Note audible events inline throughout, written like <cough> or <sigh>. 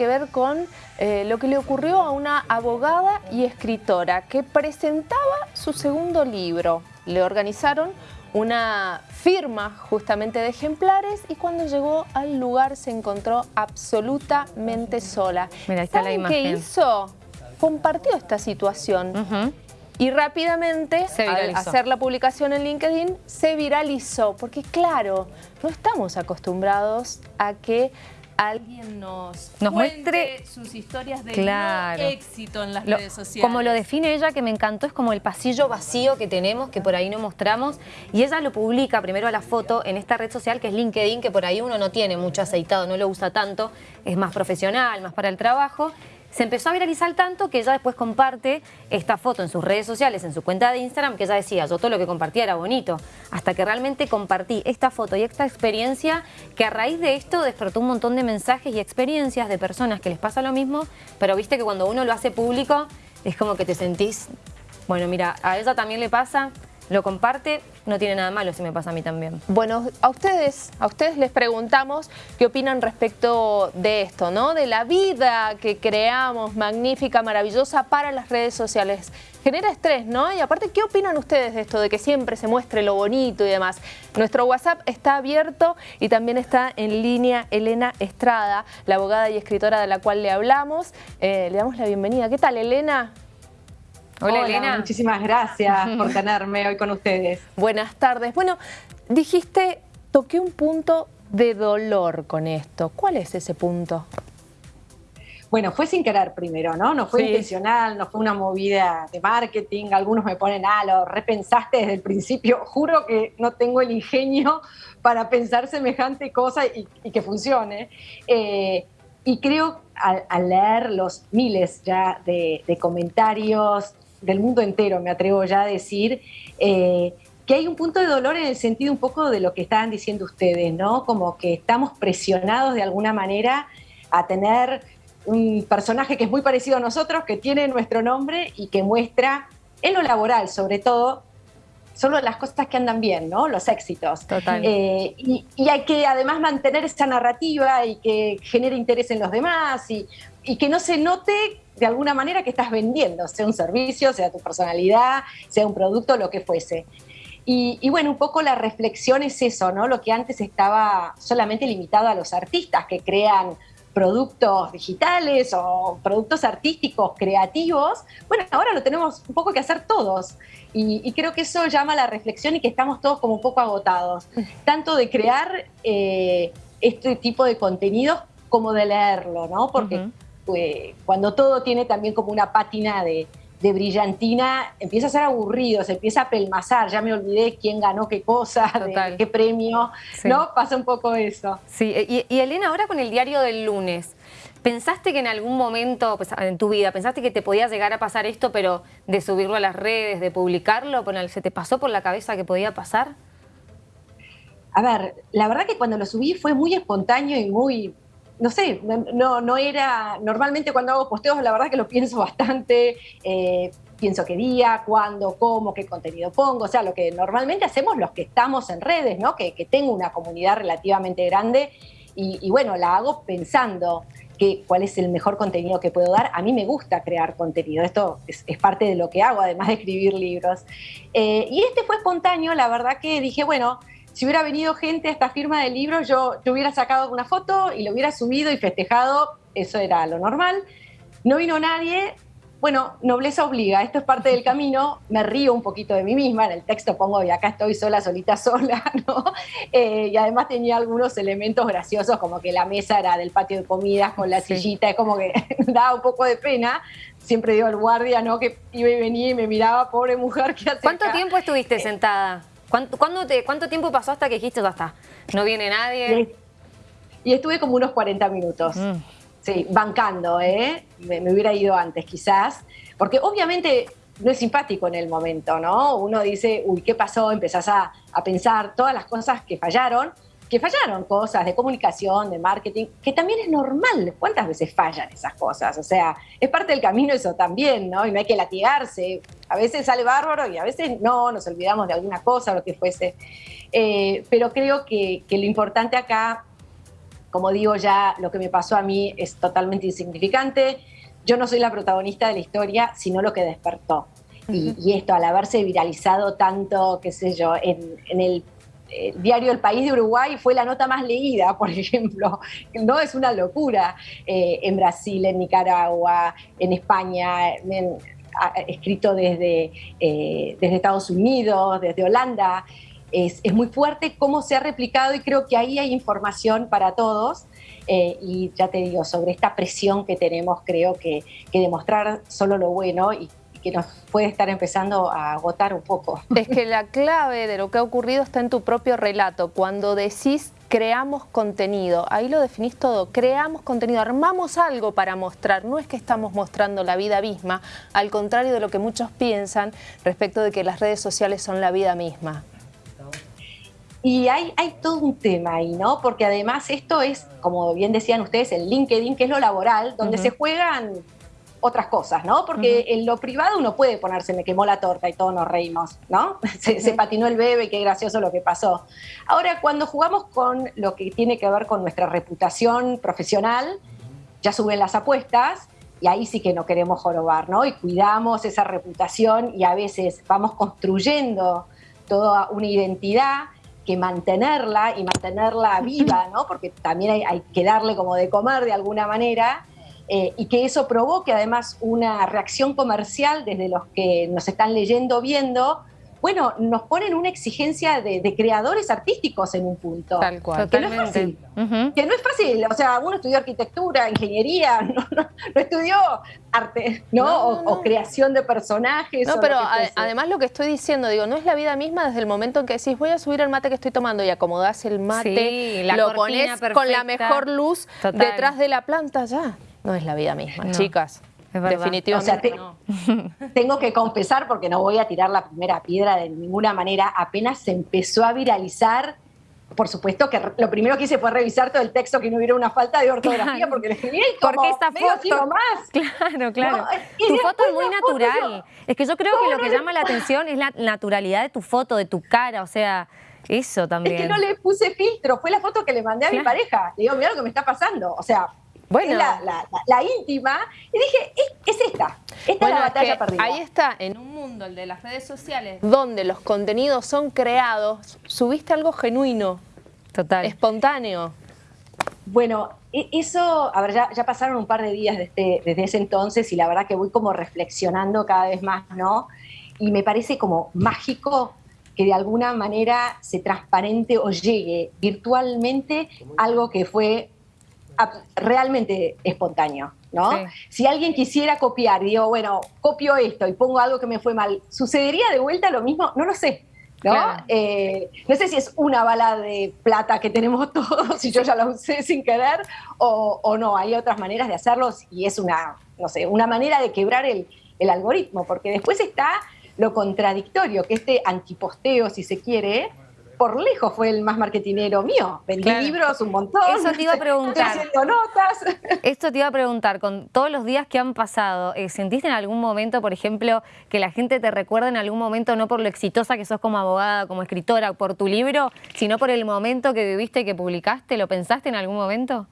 que ver con eh, lo que le ocurrió a una abogada y escritora que presentaba su segundo libro. Le organizaron una firma justamente de ejemplares y cuando llegó al lugar se encontró absolutamente sola. Mira, está la imagen. ¿Qué hizo? Compartió esta situación. Y rápidamente, al hacer la publicación en LinkedIn, se viralizó. Porque claro, no estamos acostumbrados a que alguien nos, nos muestre sus historias de éxito en las redes sociales. Como lo define ella, que me encantó, es como el pasillo vacío que tenemos, que por ahí no mostramos. Y ella lo publica primero a la foto en esta red social que es LinkedIn, que por ahí uno no tiene mucho aceitado, no lo usa tanto, es más profesional, más para el trabajo se empezó a viralizar tanto que ella después comparte esta foto en sus redes sociales, en su cuenta de Instagram, que ella decía, yo todo lo que compartía era bonito, hasta que realmente compartí esta foto y esta experiencia que a raíz de esto despertó un montón de mensajes y experiencias de personas que les pasa lo mismo, pero viste que cuando uno lo hace público es como que te sentís, bueno mira, a ella también le pasa, lo comparte, no tiene nada malo si me pasa a mí también. Bueno, a ustedes, a ustedes les preguntamos qué opinan respecto de esto, ¿no? De la vida que creamos, magnífica, maravillosa para las redes sociales. Genera estrés, ¿no? Y aparte, ¿qué opinan ustedes de esto, de que siempre se muestre lo bonito y demás? Nuestro WhatsApp está abierto y también está en línea Elena Estrada, la abogada y escritora de la cual le hablamos. Eh, le damos la bienvenida. ¿Qué tal, Elena? Hola, Elena. Muchísimas gracias <laughs> por tenerme hoy con ustedes. Buenas tardes. Bueno, dijiste, toqué un punto de dolor con esto. ¿Cuál es ese punto? Bueno, fue sin querer primero, ¿no? No fue intencional, no fue una movida de marketing. Algunos me ponen, ah, lo repensaste desde el principio. Juro que no tengo el ingenio <laughs> para pensar semejante cosa y, que funcione. Eh, y creo al, leer los miles ya de comentarios, del mundo entero, me atrevo ya a decir, eh, que hay un punto de dolor en el sentido un poco de lo que estaban diciendo ustedes, ¿no? Como que estamos presionados de alguna manera a tener un personaje que es muy parecido a nosotros, que tiene nuestro nombre y que muestra en lo laboral, sobre todo, solo las cosas que andan bien, ¿no? Los éxitos. Total. Eh, y, hay que además mantener esa narrativa y que genere interés en los demás y, y que no se note de alguna manera que estás vendiendo, sea un servicio, sea tu personalidad, sea un producto, lo que fuese. Y, bueno, un poco la reflexión es eso, ¿no? Lo que antes estaba solamente limitado a los artistas que crean productos digitales o productos artísticos, creativos, bueno, ahora lo tenemos un poco que hacer todos. Y, creo que eso llama a la reflexión y que estamos todos como un poco agotados, tanto de crear eh, este tipo de contenidos como de leerlo, ¿no? Porque cuando todo tiene también como una pátina de, brillantina, empieza a ser aburrido, se empieza a pelmazar, ya me olvidé quién ganó qué cosa, qué premio, ¿no? Pasa un poco eso. Sí, y, Elena, ahora con el diario del lunes, ¿pensaste que en algún momento pues, en tu vida, pensaste que te podía llegar a pasar esto, pero de subirlo a las redes, de publicarlo, ¿se te pasó por la cabeza que podía pasar? A ver, la verdad que cuando lo subí fue muy espontáneo y muy, no sé, no, no era, normalmente cuando hago posteos la verdad que lo pienso <laughs> bastante, eh, pienso qué día, cuándo, cómo, qué contenido pongo, o sea, lo que normalmente hacemos los que estamos en redes, ¿no? Que, tengo una comunidad relativamente grande y, bueno, la hago pensando que, cuál es el mejor contenido que puedo dar. A mí me gusta crear contenido, esto es, parte de lo que hago, además de escribir libros. Eh, y este fue espontáneo, la verdad que dije, bueno, si hubiera venido gente a esta firma de libros, yo te hubiera sacado una foto y lo hubiera subido y festejado, eso era lo normal. No vino nadie, bueno, nobleza obliga, esto es parte del camino, me río un poquito de mí misma, en el texto pongo y acá estoy sola, solita, <laughs> sola, ¿no? Eh, y además tenía algunos elementos graciosos, como que la mesa era del patio de comidas con la sillita, es como que <laughs> daba un poco de pena. Siempre digo al guardia, ¿no? Que iba y venía y me miraba, pobre mujer, ¿qué hace ¿Cuánto tiempo estuviste eh, sentada? ¿Cuánto, te, ¿Cuánto tiempo pasó hasta que dijiste, ya está, no viene nadie? Y, estuve como unos 40 minutos. Mm. Sí, bancando, ¿eh? Me, hubiera ido antes quizás, porque obviamente no es simpático en el momento, ¿no? Uno dice, uy, ¿qué pasó? Empezás a, a pensar todas las cosas que fallaron, que fallaron cosas de comunicación, de marketing, que también es normal. ¿Cuántas veces fallan esas cosas? O sea, es parte del camino eso también, ¿no? Y no hay que latigarse. A veces sale bárbaro y a veces no, nos olvidamos de alguna cosa o lo que fuese. Eh, pero creo que, lo importante acá como digo ya, lo que me pasó a mí es totalmente insignificante. Yo no soy la protagonista de la historia, sino lo que despertó. y, esto, al haberse viralizado tanto, qué sé yo, en, el diario El País de Uruguay fue la nota más leída, <laughs> por ejemplo. No es una locura. Eh, en Brasil, en Nicaragua, en España, escrito desde, eh, desde Estados Unidos, desde Holanda es, muy fuerte cómo se ha replicado y creo que ahí hay información para todos. Eh, y ya te digo, sobre esta presión que tenemos, creo que, demostrar solo lo bueno y, que nos puede estar empezando a agotar un poco. Es que la clave de lo que ha ocurrido está en tu propio relato. Cuando decís creamos contenido, ahí lo definís todo, creamos contenido, armamos algo para mostrar, no es que estamos mostrando la vida misma, al contrario de lo que muchos piensan respecto de que las redes sociales son la vida misma. Y hay, hay todo un tema ahí, ¿no? Porque además esto es, como bien decían ustedes, el LinkedIn, que es lo laboral, donde se juegan otras cosas, ¿no? Porque en lo privado uno puede ponerse, me quemó la torta y todos nos reímos, ¿no? <laughs> Se, se, patinó el bebé, qué gracioso lo que pasó. Ahora, cuando jugamos con lo que tiene que ver con nuestra reputación profesional, ya suben las apuestas y ahí sí que no queremos jorobar, ¿no? Y cuidamos esa reputación y a veces vamos construyendo toda una identidad que mantenerla y mantenerla <laughs> viva, ¿no? Porque también hay, que darle como de comer de alguna manera. Eh, y que eso provoque además una reacción comercial desde los que nos están leyendo, viendo, bueno, nos ponen una exigencia de, creadores artísticos en un punto. Tal cual. Que no es fácil. Que no es fácil. O sea, uno estudió arquitectura, ingeniería, <laughs> no, estudió arte, ¿no? o, creación de personajes. No, pero además lo que estoy diciendo, digo, no es la vida misma desde el momento en que decís, voy a subir el mate que estoy tomando y acomodás el mate, lo pones con la mejor luz detrás de la planta, ya. No es la vida misma, chicas. Definitivamente <laughs> Tengo que confesar, porque no voy a tirar la primera piedra de ninguna manera, apenas se empezó a viralizar por supuesto que lo primero que hice fue revisar todo el texto que no hubiera una falta de ortografía porque le escribí como porque esta foto más. Claro, claro. tu foto es muy natural. es que yo creo que lo que llama la atención es la naturalidad de tu foto, de tu cara, o sea, eso también. Es que no le puse filtro, fue la foto que le mandé a mi pareja. Le digo, mira lo que me está pasando. O sea, bueno. la, íntima, y dije, es, esta, esta es la batalla perdida. Ahí está, en un mundo, el de las redes sociales, donde los contenidos son creados, subiste algo genuino, total, espontáneo. Bueno, e, eso, a ver, ya, pasaron un par de días desde, desde ese entonces y la verdad que voy como reflexionando cada vez más, ¿no? Y me parece como mágico que de alguna manera se transparente o llegue virtualmente algo que fue realmente espontáneo, ¿no? Si alguien quisiera copiar, digo, bueno, copio esto y pongo algo que me fue mal, ¿sucedería de vuelta lo mismo? No lo sé. ¿no? Eh, no sé si es una bala de plata que tenemos <laughs> todos, si yo ya la usé sin querer, o, no, hay otras maneras de hacerlos y es una, no sé, una manera de quebrar el, el algoritmo, porque después está lo contradictorio, que este antiposteo, si se quiere, por lejos fue el más marketinero mío. Vendí libros un montón. Eso te iba a <laughs> preguntar. haciendo notas. Esto te iba a preguntar, con todos los días que han pasado, eh, ¿sentiste en algún momento, por ejemplo, que la gente te recuerda en algún momento no por lo exitosa que sos como abogada, como escritora, por tu libro, sino por el momento que viviste, que publicaste? ¿Lo pensaste en algún momento?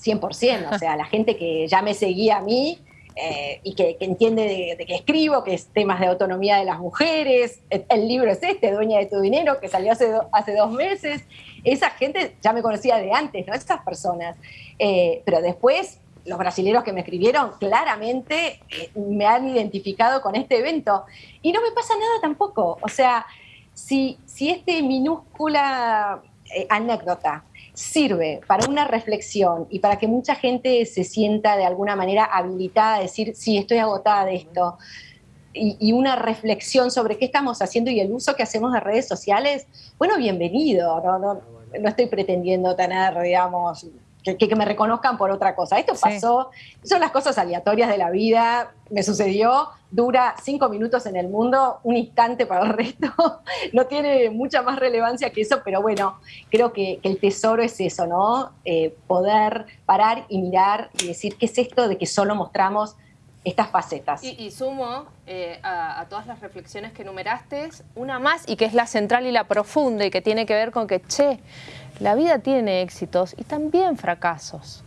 100%, o sea, la gente que ya me seguía a mí eh, y que, entiende de, que escribo, que es temas de autonomía de las mujeres. El, libro es este, Dueña de tu Dinero, que salió hace, hace dos meses. Esa gente ya me conocía de antes, ¿no? Esas personas. Eh, pero después, los brasileños que me escribieron claramente eh, me han identificado con este evento. Y no me pasa nada tampoco. O sea, si, si este minúscula anécdota sirve para una reflexión y para que mucha gente se sienta de alguna manera habilitada a decir, sí, estoy agotada de esto, y, una reflexión sobre qué estamos haciendo y el uso que hacemos de redes sociales, bueno, bienvenido, no, no, estoy pretendiendo tener, digamos, que, me reconozcan por otra cosa. Esto pasó, son las cosas aleatorias de la vida, me sucedió, dura cinco minutos en el mundo, un instante para el resto, <laughs> no tiene mucha más relevancia que eso, pero bueno, creo que, el tesoro es eso, ¿no? Eh, poder parar y mirar y decir, ¿qué es esto de que solo mostramos estas facetas. Y, sumo eh, a, todas las reflexiones que enumeraste, una más y que es la central y la profunda y que tiene que ver con que, che, la vida tiene éxitos y también fracasos.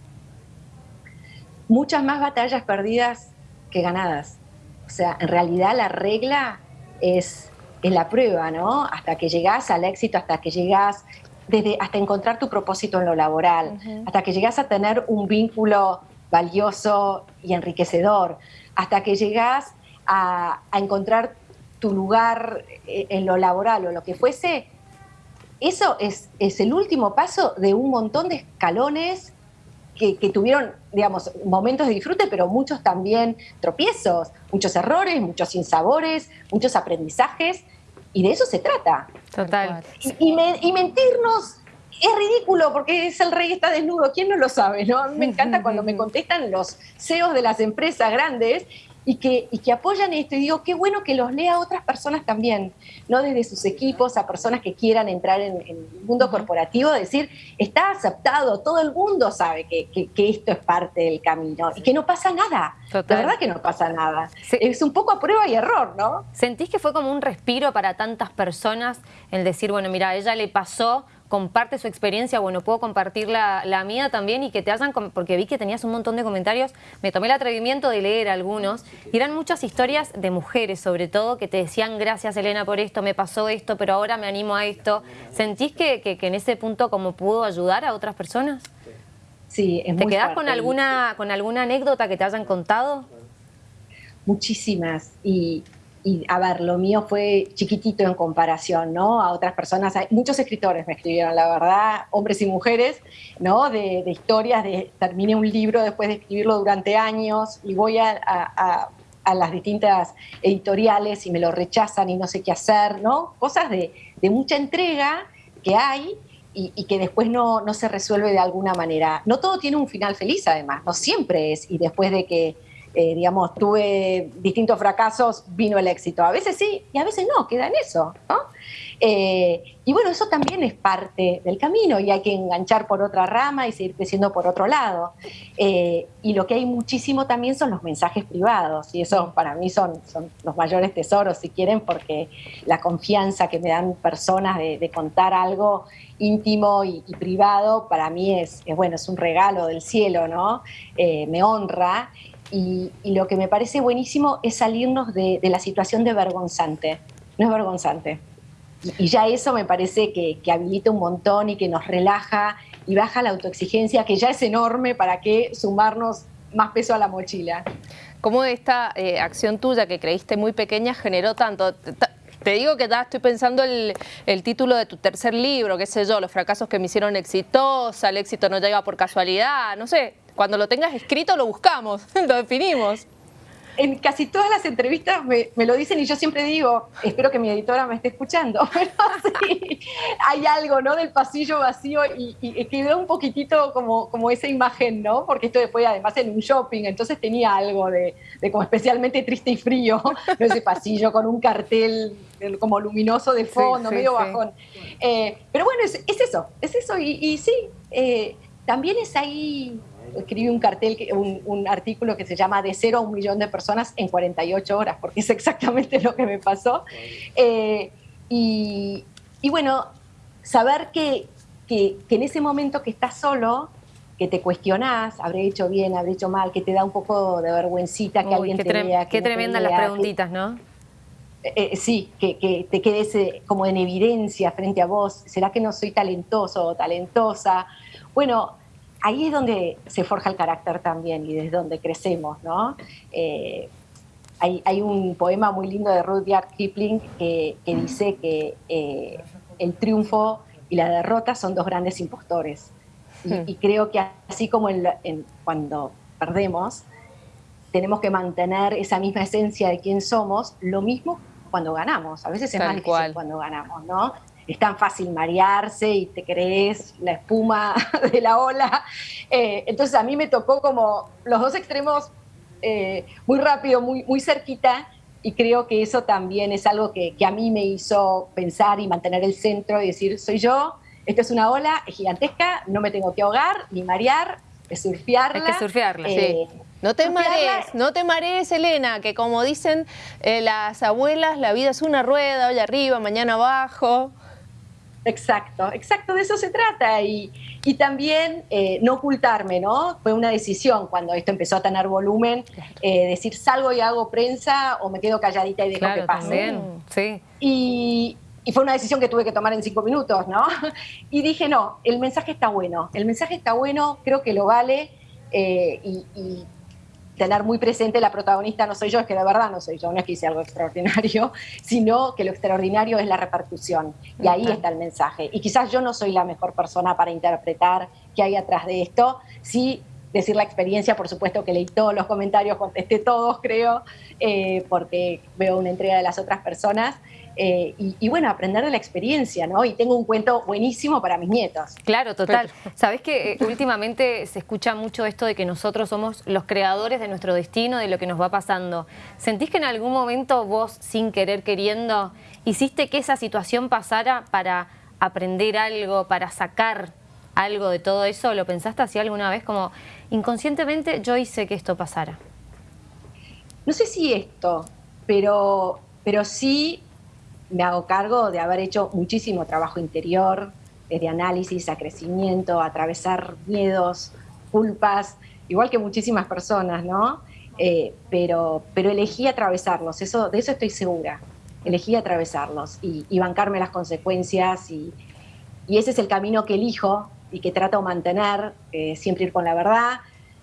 Muchas más batallas perdidas que ganadas. O sea, en realidad la regla es, es la prueba, ¿no? Hasta que llegas al éxito, hasta que llegas desde hasta encontrar tu propósito en lo laboral, hasta que llegas a tener un vínculo valioso y enriquecedor, hasta que llegas a, encontrar tu lugar eh, en lo laboral o lo que fuese, eso es, es el último paso de un montón de escalones que, tuvieron, digamos, momentos de disfrute, pero muchos también tropiezos, muchos errores, muchos sinsabores, muchos aprendizajes, y de eso se trata. Total. Y, y mentirnos es ridículo porque es el rey está desnudo, ¿quién no lo sabe? ¿no? me encanta cuando me contestan los CEOs de las empresas grandes y que, y que apoyan esto. Y digo, qué bueno que los lea otras personas también, no desde sus equipos, a personas que quieran entrar en, el mundo corporativo, decir, está aceptado, todo el mundo sabe que, esto es parte del camino y que no pasa nada. La verdad que no pasa nada. Es un poco a prueba y error, ¿no? ¿Sentís que fue como un respiro para tantas personas el decir, bueno, mira, a ella le pasó comparte su experiencia, bueno, puedo compartir la, mía también y que te hayan, porque vi que tenías un montón de comentarios, me tomé el atrevimiento de leer algunos y eran muchas historias de mujeres sobre todo que te decían gracias Elena por esto, me pasó esto, pero ahora me animo a esto. ¿Sentís que, que, en ese punto como pudo ayudar a otras personas? Sí, es ¿Te quedás con alguna, con alguna anécdota que te hayan contado? Muchísimas y y a ver, lo mío fue chiquitito en comparación, ¿no? A otras personas, muchos escritores me escribieron, la verdad, hombres y mujeres, ¿no? De, historias, de terminé un libro después de escribirlo durante años y voy a, las distintas editoriales y me lo rechazan y no sé qué hacer, ¿no? Cosas de, mucha entrega que hay y, y, que después no, no se resuelve de alguna manera. No todo tiene un final feliz, además, no siempre es, y después de que eh, digamos, tuve distintos fracasos, vino el éxito. A veces sí y a veces no, queda en eso. Eh, y bueno, eso también es parte del camino y hay que enganchar por otra rama y seguir creciendo por otro lado. Eh, y lo que hay muchísimo también son los mensajes privados y eso para mí son, son los mayores tesoros, si quieren, porque la confianza que me dan personas de, contar algo íntimo y, privado, para mí es, bueno, es un regalo del cielo, ¿no? me honra y, lo que me parece buenísimo es salirnos de, la situación de vergonzante. No es vergonzante. Y, ya eso me parece que, habilita un montón y que nos relaja y baja la autoexigencia, que ya es enorme, para que sumarnos más peso a la mochila. ¿Cómo esta eh, acción tuya que creíste muy pequeña generó tanto? Te digo que ya estoy pensando el, el título de tu tercer libro, qué sé yo, los fracasos que me hicieron exitosa, el éxito no llega por casualidad, no sé, cuando lo tengas escrito lo buscamos, <laughs> lo definimos. En casi todas las entrevistas me, lo dicen y yo siempre digo, espero que mi editora me esté escuchando, <laughs> pero sí, hay algo, ¿no? Del pasillo vacío y, y quedó un poquitito como, como esa imagen, ¿no? Porque esto después además en un shopping, entonces tenía algo de, como especialmente triste y frío, <laughs> ese pasillo con un cartel como luminoso de fondo, medio bajón. Eh, pero bueno, es, eso, es eso y, sí, eh, también es ahí escribí un cartel, un, artículo que se llama De cero a un millón de personas en 48 horas, porque es exactamente lo que me pasó. Eh, y, bueno, saber que, que, en ese momento que estás solo, que te cuestionás, habré hecho bien, habré hecho mal, que te da un poco de vergüencita que alguien te vea. qué tremendas las preguntitas, ¿no? Eh, eh, sí, que, que, te quedes como en evidencia frente a vos. ¿Será que no soy talentoso o talentosa? Bueno, ahí es donde se forja el carácter también y desde donde crecemos, ¿no? Eh, hay, un poema muy lindo de Rudyard Kipling que, dice que eh, el triunfo y la derrota son dos grandes impostores. Y, hmm. creo que así como cuando perdemos, tenemos que mantener esa misma esencia de quién somos, lo mismo cuando ganamos. A veces es más difícil cuando ganamos, ¿no? Es tan fácil marearse y te crees la espuma <laughs> de la ola. Eh, entonces a mí me tocó como los dos extremos eh, muy rápido, muy, muy cerquita, y creo que eso también es algo que, a mí me hizo pensar y mantener el centro y decir, soy yo, esto es una ola, es gigantesca, no me tengo que ahogar ni marear, es surfearla. Hay que surfearla, sí. Eh, No te marees, no te marees, Elena, que como dicen eh, las abuelas, la vida es una rueda, hoy arriba, mañana abajo. Exacto, exacto, de eso se trata. Y, también eh, no ocultarme, ¿no? Fue una decisión cuando esto empezó a tener volumen, eh, decir salgo y hago prensa o me quedo calladita y dejo que pase. También, sí. Y, fue una decisión que tuve que tomar en cinco minutos, ¿no? <laughs> Y dije, no, el mensaje está bueno, el mensaje está bueno, creo que lo vale y tener muy presente la protagonista no soy yo, es que de verdad no soy yo, no es que hice algo extraordinario, <laughs> sino que lo extraordinario es la repercusión. Y ahí está el mensaje. Y quizás yo no soy la mejor persona para interpretar qué hay atrás de esto. Sí decir la experiencia, por supuesto que leí todos los comentarios, contesté todos, creo, eh, porque veo una entrega de las otras personas. Eh, y, bueno, aprender de la experiencia, ¿no? Y tengo un cuento buenísimo para mis nietos. Claro, total. Sabes que eh, últimamente se escucha mucho esto de que nosotros somos los creadores de nuestro destino, de lo que nos va pasando. ¿Sentís que en algún momento vos, sin querer queriendo, hiciste que esa situación pasara para aprender algo, para sacar algo de todo eso? ¿Lo pensaste así alguna vez? Como inconscientemente yo hice que esto pasara. No sé si esto, pero, pero sí me hago cargo de haber hecho muchísimo trabajo interior, desde análisis a crecimiento, a atravesar miedos, culpas, igual que muchísimas personas, ¿no? Eh, pero, pero elegí atravesarlos, eso, de eso estoy segura. Elegí atravesarlos y, bancarme las consecuencias y, ese es el camino que elijo y que trato de mantener, eh, siempre ir con la verdad,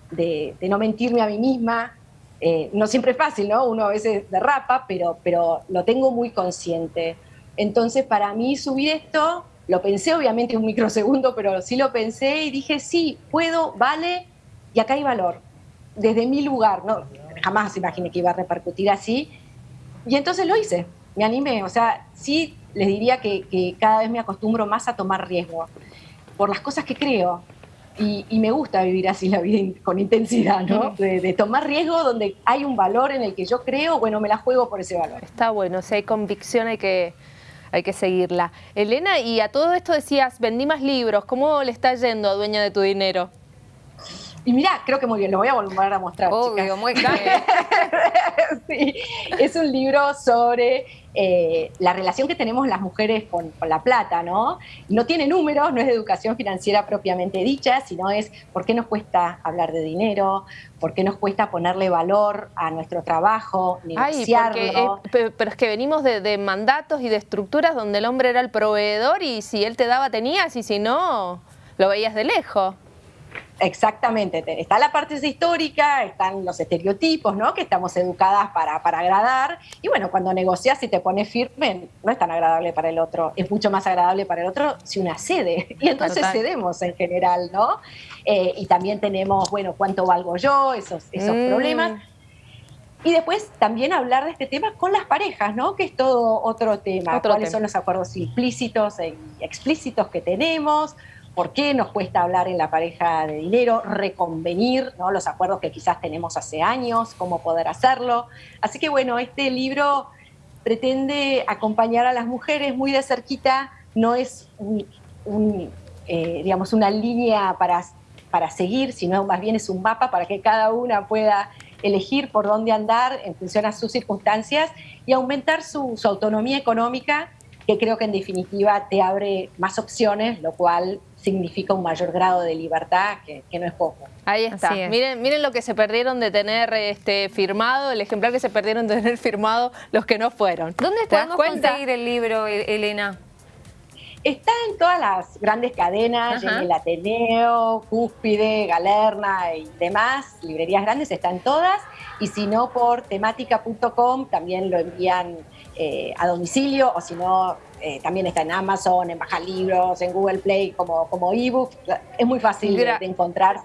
de, de, no mentirme a mí misma, eh, no siempre es fácil, ¿no? Uno a veces derrapa, pero, pero lo tengo muy consciente. Entonces, para mí subir esto, lo pensé obviamente un microsegundo, pero sí lo pensé y dije, sí, puedo, vale, y acá hay valor. Desde mi lugar, ¿no? Jamás imaginé que iba a repercutir así. Y entonces lo hice, me animé. O sea, sí les diría que, que cada vez me acostumbro más a tomar riesgo por las cosas que creo, y, me gusta vivir así la vida con intensidad, ¿no? De, tomar riesgo donde hay un valor en el que yo creo, bueno, me la juego por ese valor. Está bueno, si hay convicción hay que, hay que seguirla. Elena, y a todo esto decías, vendí más libros, ¿cómo le está yendo a Dueña de tu Dinero? Y mira, creo que muy bien, lo voy a volver a mostrar. Obvio, muy bien. <laughs> sí, es un libro sobre eh, la relación que tenemos las mujeres con, la plata, ¿no? No tiene números, no es de educación financiera propiamente dicha, sino es por qué nos cuesta hablar de dinero, por qué nos cuesta ponerle valor a nuestro trabajo, negociarlo. pero es que venimos de, de mandatos y de estructuras donde el hombre era el proveedor y si él te daba tenías y si no, lo veías de lejos. Exactamente, está la parte histórica, están los estereotipos, ¿no? Que estamos educadas para, para agradar. Y bueno, cuando negocias y te pones firme, no es tan agradable para el otro, es mucho más agradable para el otro si una cede. Y entonces cedemos en general, ¿no? Eh, y también tenemos, bueno, cuánto valgo yo, esos, esos mm. problemas. Y después también hablar de este tema con las parejas, ¿no? Que es todo otro tema. ¿Cuáles son los acuerdos implícitos e explícitos que tenemos? Por qué nos cuesta hablar en la pareja de dinero, reconvenir ¿no? los acuerdos que quizás tenemos hace años, cómo poder hacerlo. Así que bueno, este libro pretende acompañar a las mujeres muy de cerquita, no es eh, digamos, una línea para, para seguir, sino más bien es un mapa para que cada una pueda elegir por dónde andar en función a sus circunstancias y aumentar su, su autonomía económica, que creo que en definitiva te abre más opciones, lo cual significa un mayor grado de libertad que, no es poco. Ahí está. Miren, miren lo que se perdieron de tener este firmado, el ejemplar que se perdieron de tener <laughs> firmado los que no fueron. ¿Dónde podemos conseguir el libro, Elena? Está en todas las grandes cadenas, en el Ateneo, Cúspide, Galerna y demás, librerías grandes, están todas. Y si no, por temática.com también lo envían eh, a domicilio o si no, eh, también está en Amazon, en Baja Libros, en Google Play como, como ebook. Es muy fácil de, encontrar.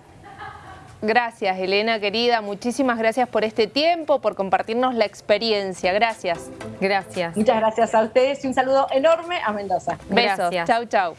Gracias, Elena, querida. Muchísimas gracias por este tiempo, por compartirnos la experiencia. Gracias. Gracias. Muchas gracias a ustedes y un saludo enorme a Mendoza. Besos. Chau, chau.